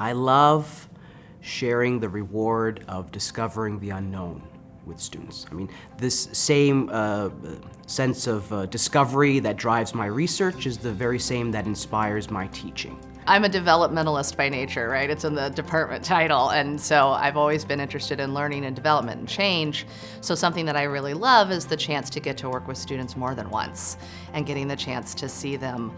I love sharing the reward of discovering the unknown with students. I mean, this same uh, sense of uh, discovery that drives my research is the very same that inspires my teaching. I'm a developmentalist by nature, right? It's in the department title. And so I've always been interested in learning and development and change. So something that I really love is the chance to get to work with students more than once and getting the chance to see them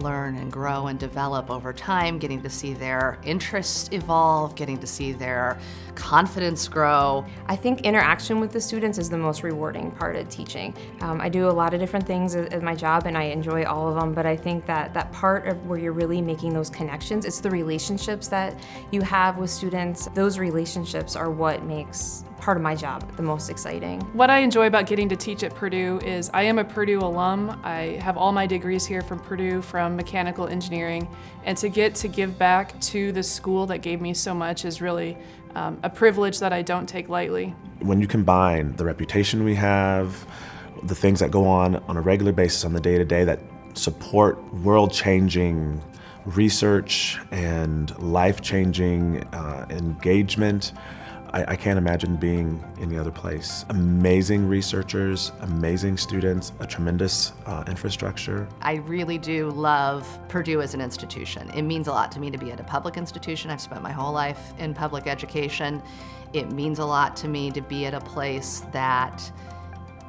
learn and grow and develop over time, getting to see their interests evolve, getting to see their confidence grow. I think interaction with the students is the most rewarding part of teaching. Um, I do a lot of different things at my job and I enjoy all of them, but I think that that part of where you're really making those connections, it's the relationships that you have with students. Those relationships are what makes part of my job the most exciting. What I enjoy about getting to teach at Purdue is I am a Purdue alum. I have all my degrees here from Purdue from mechanical engineering and to get to give back to the school that gave me so much is really um, a privilege that I don't take lightly. When you combine the reputation we have, the things that go on on a regular basis on the day-to-day -day that support world-changing research and life-changing uh, engagement, I, I, can't imagine being in any other place. Amazing researchers, amazing students, a tremendous uh, infrastructure. I really do love Purdue as an institution. It means a lot to me to be at a public institution. I've spent my whole life in public education. It means a lot to me to be at a place that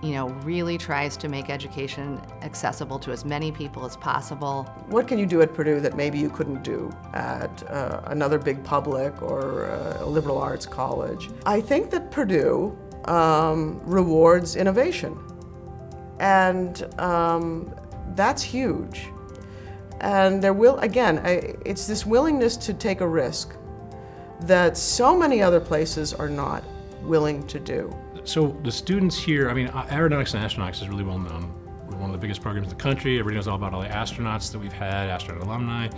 you know, really tries to make education accessible to as many people as possible. What can you do at Purdue that maybe you couldn't do at uh, another big public or uh, a liberal arts college? I think that Purdue um, rewards innovation. And um, that's huge. And there will, again, I, it's this willingness to take a risk that so many other places are not willing to do. So the students here, I mean, uh, aeronautics and astronautics is really well known. We're one of the biggest programs in the country. Everybody knows all about all the astronauts that we've had, astronaut alumni.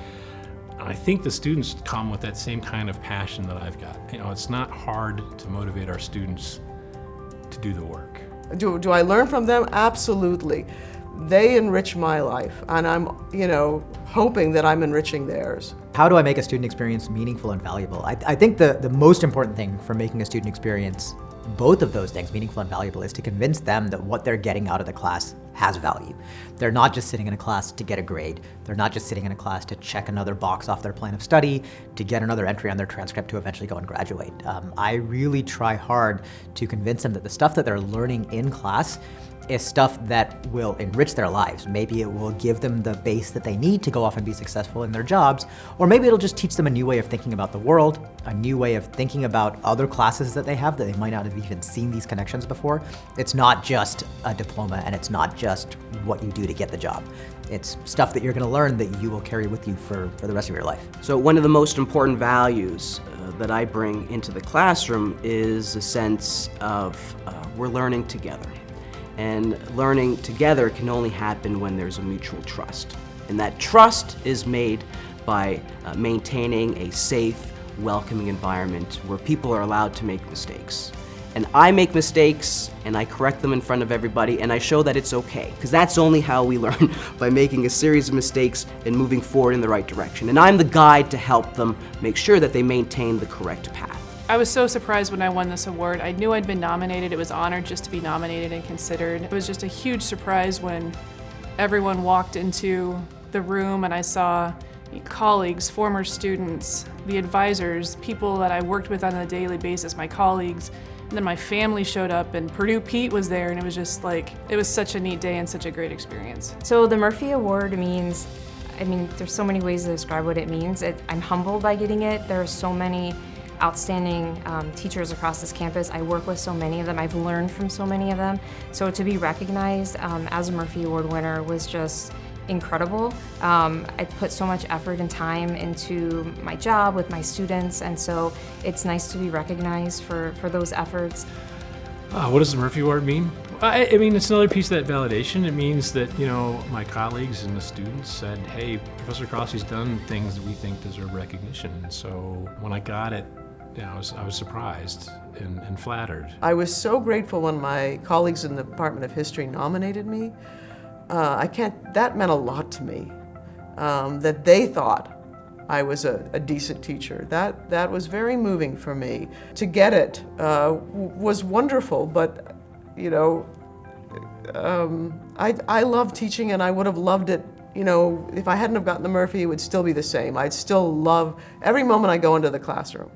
And I think the students come with that same kind of passion that I've got. You know, it's not hard to motivate our students to do the work. Do, do I learn from them? Absolutely. They enrich my life, and I'm, you know, hoping that I'm enriching theirs. How do I make a student experience meaningful and valuable? I, I think the, the most important thing for making a student experience both of those things, meaningful and valuable, is to convince them that what they're getting out of the class has value. They're not just sitting in a class to get a grade. They're not just sitting in a class to check another box off their plan of study, to get another entry on their transcript to eventually go and graduate. Um, I really try hard to convince them that the stuff that they're learning in class is stuff that will enrich their lives. Maybe it will give them the base that they need to go off and be successful in their jobs, or maybe it'll just teach them a new way of thinking about the world, a new way of thinking about other classes that they have that they might not have even seen these connections before. It's not just a diploma and it's not just what you do to get the job. It's stuff that you're gonna learn that you will carry with you for, for the rest of your life. So one of the most important values uh, that I bring into the classroom is a sense of uh, we're learning together. And learning together can only happen when there's a mutual trust. And that trust is made by uh, maintaining a safe, welcoming environment where people are allowed to make mistakes. And I make mistakes, and I correct them in front of everybody, and I show that it's okay. Because that's only how we learn, by making a series of mistakes and moving forward in the right direction. And I'm the guide to help them make sure that they maintain the correct path. I was so surprised when I won this award. I knew I'd been nominated. It was honored just to be nominated and considered. It was just a huge surprise when everyone walked into the room and I saw colleagues, former students, the advisors, people that I worked with on a daily basis, my colleagues, and then my family showed up and Purdue Pete was there and it was just like, it was such a neat day and such a great experience. So the Murphy Award means, I mean, there's so many ways to describe what it means. It, I'm humbled by getting it. There are so many outstanding um, teachers across this campus. I work with so many of them. I've learned from so many of them. So to be recognized um, as a Murphy Award winner was just incredible. Um, I put so much effort and time into my job with my students, and so it's nice to be recognized for, for those efforts. Uh, what does the Murphy Award mean? I, I, mean, it's another piece of that validation. It means that, you know, my colleagues and the students said, hey, Professor Crossley's done things that we think deserve recognition. And so when I got it, yeah, I was, I was surprised and, and flattered. I was so grateful when my colleagues in the Department of History nominated me. Uh, I can't, that meant a lot to me, um, that they thought I was a, a decent teacher. That, that was very moving for me. To get it uh, was wonderful, but you know, um, I, I love teaching and I would have loved it, you know, if I hadn't have gotten the Murphy, it would still be the same. I'd still love every moment I go into the classroom.